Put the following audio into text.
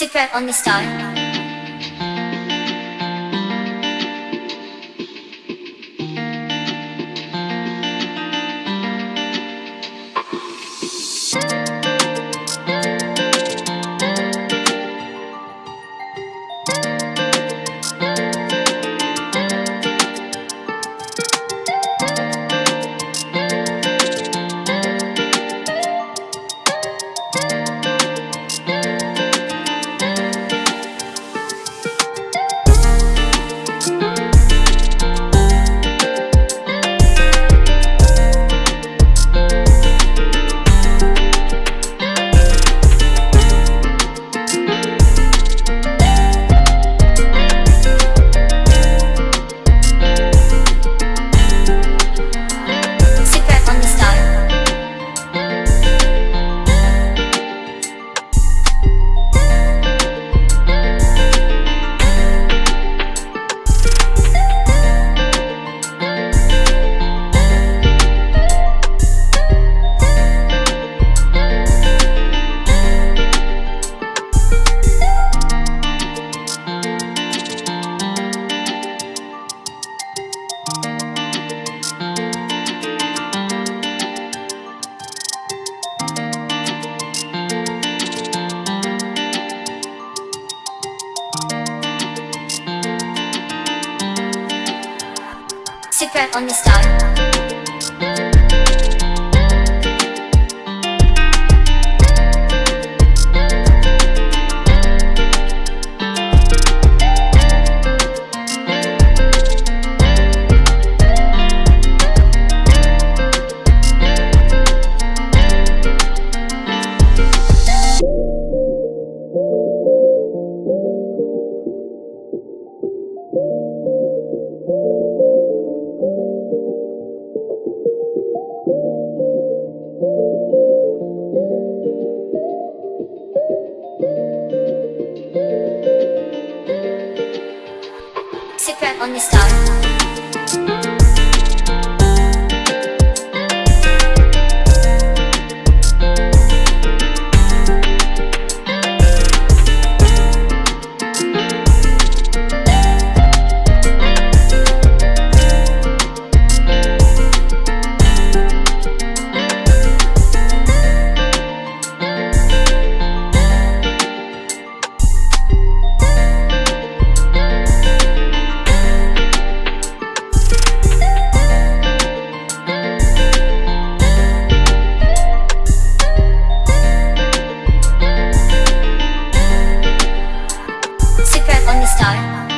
Secret on the star. Secret On the star. On the star. Time.